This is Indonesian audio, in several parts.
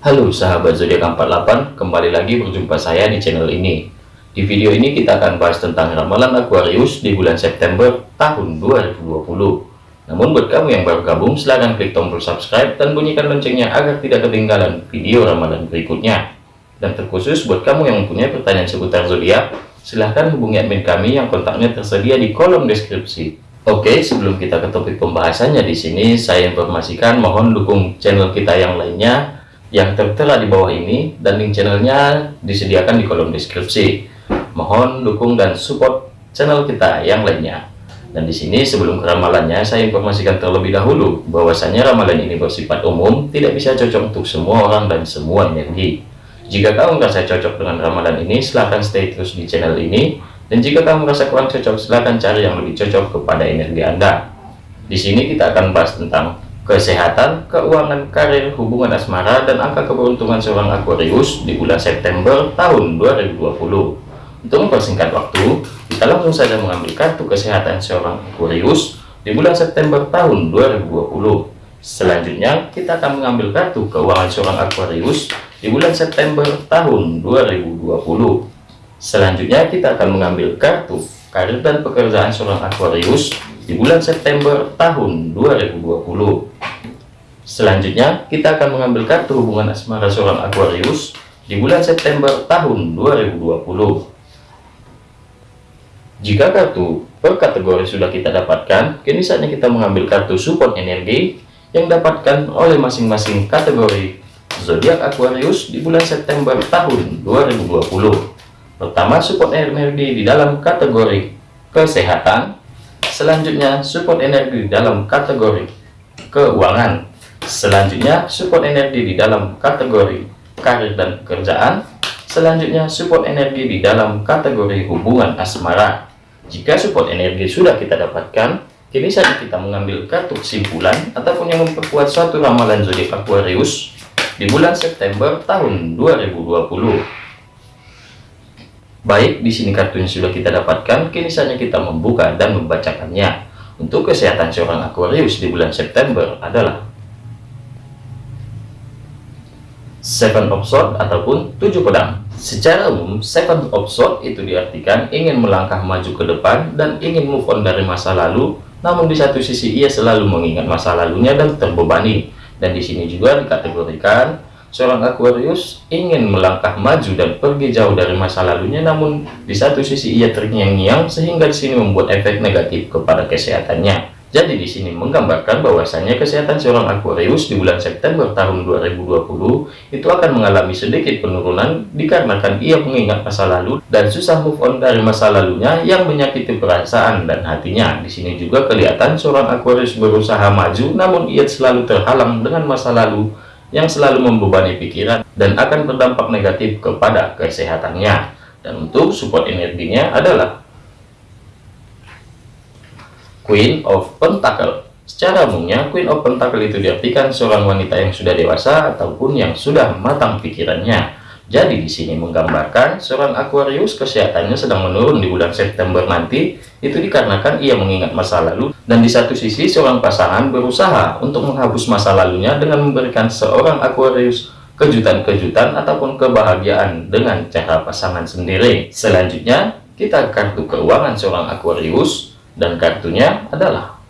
Halo sahabat zodiak 48, kembali lagi berjumpa saya di channel ini. Di video ini kita akan bahas tentang ramalan Aquarius di bulan September tahun 2020. Namun buat kamu yang baru gabung, silahkan klik tombol subscribe dan bunyikan loncengnya agar tidak ketinggalan video ramalan berikutnya. Dan terkhusus buat kamu yang mempunyai pertanyaan seputar zodiak, silahkan hubungi admin kami yang kontaknya tersedia di kolom deskripsi. Oke, sebelum kita ke topik pembahasannya di sini, saya informasikan mohon dukung channel kita yang lainnya yang tertera di bawah ini dan link channelnya disediakan di kolom deskripsi. Mohon dukung dan support channel kita yang lainnya. Dan di sini sebelum ke ramalannya saya informasikan terlebih dahulu bahwasanya ramalan ini bersifat umum, tidak bisa cocok untuk semua orang dan semua energi. Jika kamu merasa cocok dengan ramalan ini, silahkan stay terus di channel ini. Dan jika kamu merasa kurang cocok, silahkan cari yang lebih cocok kepada energi Anda. Di sini kita akan bahas tentang kesehatan, keuangan, karir, hubungan asmara, dan angka keberuntungan seorang Aquarius di bulan September tahun 2020. Untuk mempersingkat waktu, kita langsung saja mengambil kartu kesehatan seorang Aquarius di bulan September tahun 2020. Selanjutnya, kita akan mengambil kartu keuangan seorang Aquarius di bulan September tahun 2020. Selanjutnya, kita akan mengambil kartu karir dan pekerjaan seorang Aquarius di bulan September tahun 2020. Selanjutnya, kita akan mengambil kartu hubungan asmara seorang Aquarius di bulan September tahun 2020. Jika kartu per kategori sudah kita dapatkan, kini saatnya kita mengambil kartu support energi yang dapatkan oleh masing-masing kategori zodiak Aquarius di bulan September tahun 2020. Pertama, support energi di dalam kategori kesehatan. Selanjutnya, support energi dalam kategori keuangan. Selanjutnya, support energi di dalam kategori karir dan pekerjaan. Selanjutnya, support energi di dalam kategori hubungan asmara. Jika support energi sudah kita dapatkan, kini saat kita mengambil kartu kesimpulan ataupun yang memperkuat suatu ramalan zodiak Aquarius di bulan September tahun 2020. Baik, di sini kartunya sudah kita dapatkan, kini saatnya kita membuka dan membacakannya. Untuk kesehatan seorang Aquarius di bulan September adalah seven of sword ataupun tujuh pedang. Secara umum seven of sword itu diartikan ingin melangkah maju ke depan dan ingin move on dari masa lalu namun di satu sisi ia selalu mengingat masa lalunya dan terbebani. Dan di sini juga dikategorikan seorang Aquarius ingin melangkah maju dan pergi jauh dari masa lalunya namun di satu sisi ia terngiang-ngiang sehingga di sini membuat efek negatif kepada kesehatannya jadi di sini menggambarkan bahwasannya kesehatan seorang Aquarius di bulan September tahun 2020 itu akan mengalami sedikit penurunan dikarenakan ia mengingat masa lalu dan susah move on dari masa lalunya yang menyakiti perasaan dan hatinya. Di sini juga kelihatan seorang Aquarius berusaha maju namun ia selalu terhalang dengan masa lalu yang selalu membebani pikiran dan akan berdampak negatif kepada kesehatannya. Dan untuk support energinya adalah Queen of Pentacle. Secara umumnya, Queen of Pentacle itu diartikan seorang wanita yang sudah dewasa ataupun yang sudah matang pikirannya. Jadi di sini menggambarkan seorang Aquarius kesehatannya sedang menurun di bulan September nanti, itu dikarenakan ia mengingat masa lalu dan di satu sisi seorang pasangan berusaha untuk menghapus masa lalunya dengan memberikan seorang Aquarius kejutan-kejutan ataupun kebahagiaan dengan cara pasangan sendiri. Selanjutnya, kita kartu keuangan seorang Aquarius dan kartunya adalah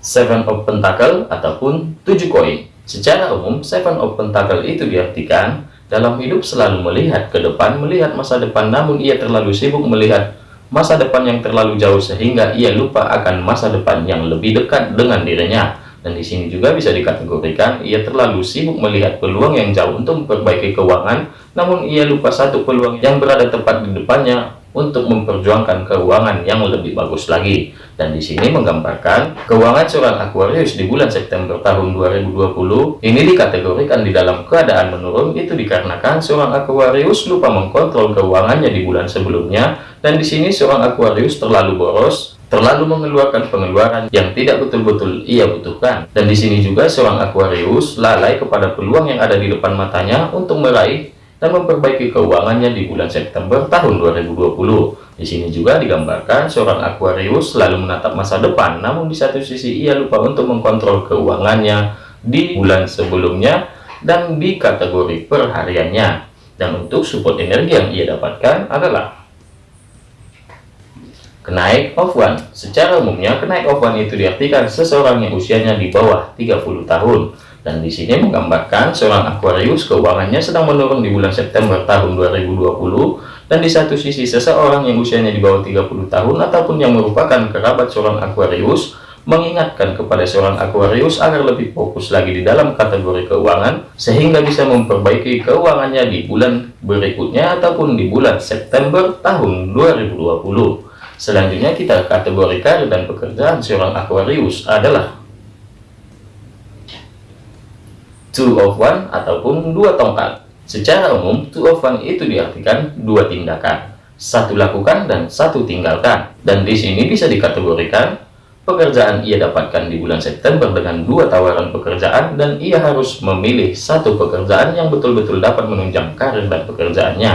Seven of Pentacle ataupun tujuh koin. Secara umum, Seven of Pentacle itu diartikan dalam hidup selalu melihat ke depan, melihat masa depan, namun ia terlalu sibuk melihat masa depan yang terlalu jauh sehingga ia lupa akan masa depan yang lebih dekat dengan dirinya. Dan di sini juga bisa dikategorikan ia terlalu sibuk melihat peluang yang jauh untuk memperbaiki keuangan, namun ia lupa satu peluang yang berada tepat di depannya untuk memperjuangkan keuangan yang lebih bagus lagi. Dan di sini menggambarkan keuangan seorang Aquarius di bulan September tahun 2020 ini dikategorikan di dalam keadaan menurun. Itu dikarenakan seorang Aquarius lupa mengkontrol keuangannya di bulan sebelumnya. Dan di sini seorang Aquarius terlalu boros terlalu mengeluarkan pengeluaran yang tidak betul-betul ia butuhkan. Dan di sini juga seorang Aquarius lalai kepada peluang yang ada di depan matanya untuk meraih dan memperbaiki keuangannya di bulan September tahun 2020. Di sini juga digambarkan seorang Aquarius selalu menatap masa depan, namun di satu sisi ia lupa untuk mengkontrol keuangannya di bulan sebelumnya dan di kategori perhariannya. Dan untuk support energi yang ia dapatkan adalah Kenaik of one. Secara umumnya, kenaik of one itu diartikan seseorang yang usianya di bawah 30 tahun. Dan di sini menggambarkan seorang Aquarius keuangannya sedang menurun di bulan September tahun 2020. Dan di satu sisi seseorang yang usianya di bawah 30 tahun ataupun yang merupakan kerabat seorang Aquarius mengingatkan kepada seorang Aquarius agar lebih fokus lagi di dalam kategori keuangan sehingga bisa memperbaiki keuangannya di bulan berikutnya ataupun di bulan September tahun 2020. Selanjutnya kita kategori karir dan pekerjaan seorang Aquarius adalah two of one ataupun dua tongkat. Secara umum, two of one itu diartikan dua tindakan, satu lakukan dan satu tinggalkan. Dan di sini bisa dikategorikan pekerjaan ia dapatkan di bulan September dengan dua tawaran pekerjaan dan ia harus memilih satu pekerjaan yang betul-betul dapat menunjang karir dan pekerjaannya.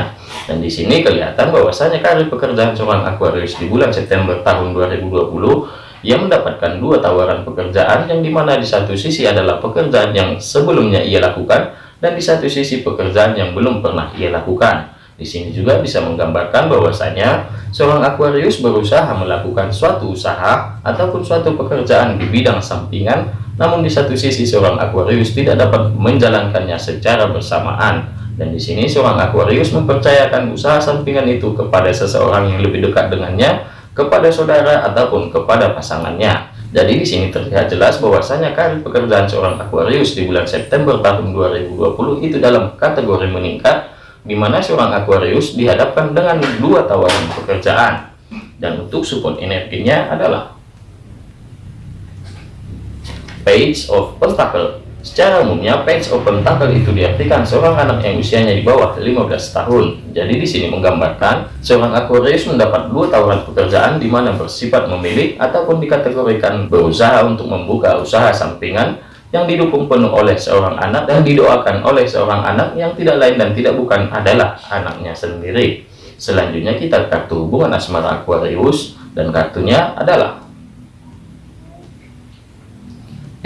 Dan di sini kelihatan bahwasanya karir pekerjaan seorang Aquarius di bulan September tahun 2020 ia mendapatkan dua tawaran pekerjaan yang di mana di satu sisi adalah pekerjaan yang sebelumnya ia lakukan dan di satu sisi pekerjaan yang belum pernah ia lakukan. Di sini juga bisa menggambarkan bahwasanya seorang Aquarius berusaha melakukan suatu usaha ataupun suatu pekerjaan di bidang sampingan, namun di satu sisi seorang Aquarius tidak dapat menjalankannya secara bersamaan. Dan di sini seorang Aquarius mempercayakan usaha sampingan itu kepada seseorang yang lebih dekat dengannya, kepada saudara ataupun kepada pasangannya. Jadi di sini terlihat jelas bahwasanya karir pekerjaan seorang Aquarius di bulan September tahun 2020 itu dalam kategori meningkat di mana seorang Aquarius dihadapkan dengan dua tawaran pekerjaan dan untuk support energinya adalah Page of Pentacle Secara umumnya, Page of Pentacle itu diartikan seorang anak yang usianya di bawah 15 tahun. Jadi di sini menggambarkan seorang Aquarius mendapat dua tawaran pekerjaan di mana bersifat memilih ataupun dikategorikan berusaha untuk membuka usaha sampingan yang didukung penuh oleh seorang anak dan didoakan oleh seorang anak yang tidak lain dan tidak bukan adalah anaknya sendiri. Selanjutnya kita kartu hubungan asmara Aquarius dan kartunya adalah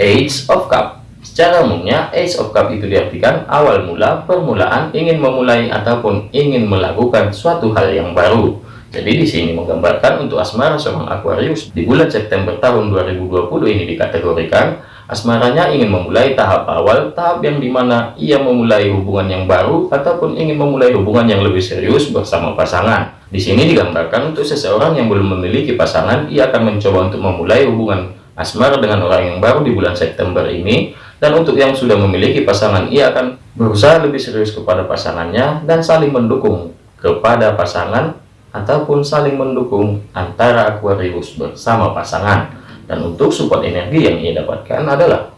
Age of Cup. Secara umumnya, Age of Cup itu diartikan awal mula, permulaan, ingin memulai ataupun ingin melakukan suatu hal yang baru. Jadi di sini menggambarkan untuk asmara seorang Aquarius di bulan September tahun 2020 ini dikategorikan Asmaranya ingin memulai tahap awal, tahap yang di mana ia memulai hubungan yang baru ataupun ingin memulai hubungan yang lebih serius bersama pasangan. Di sini digambarkan untuk seseorang yang belum memiliki pasangan, ia akan mencoba untuk memulai hubungan asmara dengan orang yang baru di bulan September ini. Dan untuk yang sudah memiliki pasangan, ia akan berusaha lebih serius kepada pasangannya dan saling mendukung kepada pasangan ataupun saling mendukung antara Aquarius bersama pasangan. Dan untuk support energi yang ia dapatkan adalah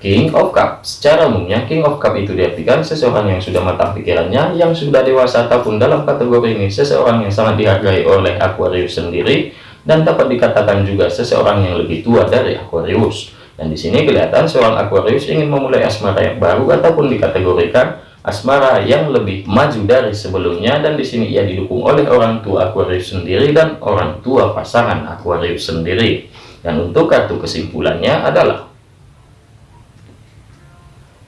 King of Cup. Secara umumnya, King of Cup itu diartikan seseorang yang sudah matang pikirannya, yang sudah dewasa ataupun dalam kategori ini seseorang yang sangat dihargai oleh Aquarius sendiri, dan dapat dikatakan juga seseorang yang lebih tua dari Aquarius. Dan di sini kelihatan seorang Aquarius ingin memulai asmara yang baru ataupun dikategorikan asmara yang lebih maju dari sebelumnya dan di sini ia didukung oleh orang tua Aquarius sendiri dan orang tua pasangan Aquarius sendiri. Dan untuk kartu kesimpulannya adalah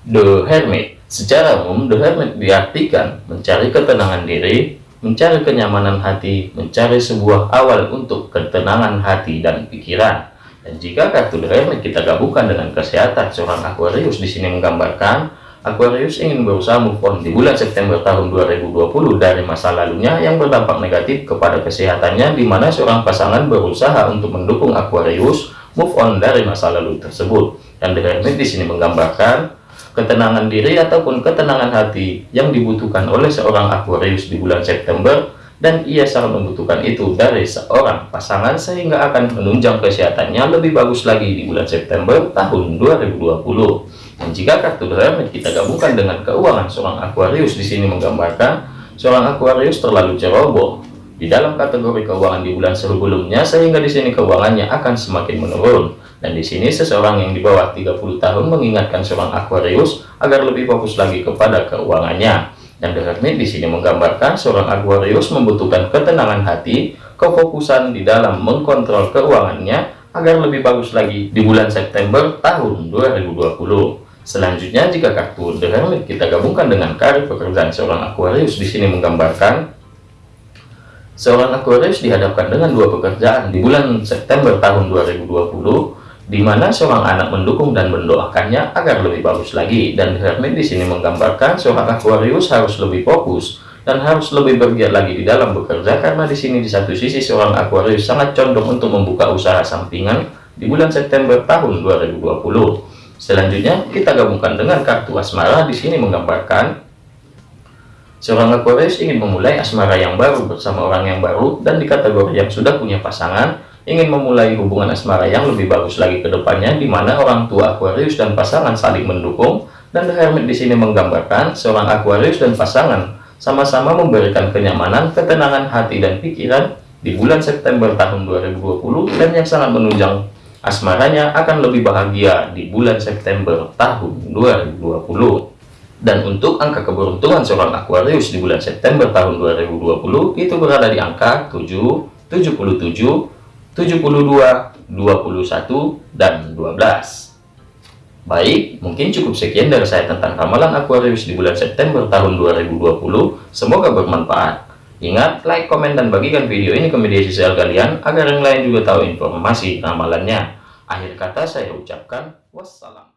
The Hermit. Secara umum, The Hermit diartikan mencari ketenangan diri, mencari kenyamanan hati, mencari sebuah awal untuk ketenangan hati dan pikiran. Dan jika kartu Hermit kita gabungkan dengan kesehatan seorang Aquarius di sini menggambarkan Aquarius ingin berusaha move on di bulan September tahun 2020 dari masa lalunya yang berdampak negatif kepada kesehatannya di mana seorang pasangan berusaha untuk mendukung Aquarius move on dari masa lalu tersebut. Dan Hermit di sini menggambarkan ketenangan diri ataupun ketenangan hati yang dibutuhkan oleh seorang Aquarius di bulan September dan ia sangat membutuhkan itu dari seorang pasangan sehingga akan menunjang kesehatannya lebih bagus lagi di bulan September tahun 2020. Dan jika kartu Hermit kita gabungkan dengan keuangan seorang Aquarius di sini menggambarkan seorang Aquarius terlalu ceroboh di dalam kategori keuangan di bulan sebelumnya sehingga di sini keuangannya akan semakin menurun. Dan di sini seseorang yang di bawah 30 tahun mengingatkan seorang Aquarius agar lebih fokus lagi kepada keuangannya. The Hermit di sini menggambarkan seorang Aquarius membutuhkan ketenangan hati, kefokusan di dalam mengkontrol keuangannya agar lebih bagus lagi di bulan September tahun 2020. Selanjutnya, jika kartu The Hermit kita gabungkan dengan karir pekerjaan seorang Aquarius di sini menggambarkan seorang Aquarius dihadapkan dengan dua pekerjaan di bulan September tahun 2020 di mana seorang anak mendukung dan mendoakannya agar lebih bagus lagi. Dan Hermit di sini menggambarkan seorang Aquarius harus lebih fokus dan harus lebih bergiat lagi di dalam bekerja karena di sini di satu sisi seorang Aquarius sangat condong untuk membuka usaha sampingan di bulan September tahun 2020 selanjutnya kita gabungkan dengan kartu asmara. Di sini menggambarkan seorang Aquarius ingin memulai asmara yang baru bersama orang yang baru dan di kategori yang sudah punya pasangan ingin memulai hubungan asmara yang lebih bagus lagi ke depannya di mana orang tua Aquarius dan pasangan saling mendukung. Dan The Hermit di sini menggambarkan seorang Aquarius dan pasangan sama-sama memberikan kenyamanan, ketenangan hati dan pikiran di bulan September tahun 2020 dan yang sangat menunjang asmaranya akan lebih bahagia di bulan September tahun 2020 dan untuk angka keberuntungan seorang Aquarius di bulan September tahun 2020 itu berada di angka 7, 77, 72, 21, dan 12. Baik, mungkin cukup sekian dari saya tentang ramalan Aquarius di bulan September tahun 2020. Semoga bermanfaat. Ingat, like, komen, dan bagikan video ini ke media sosial kalian agar yang lain juga tahu informasi ramalannya. Akhir kata saya ucapkan wassalam.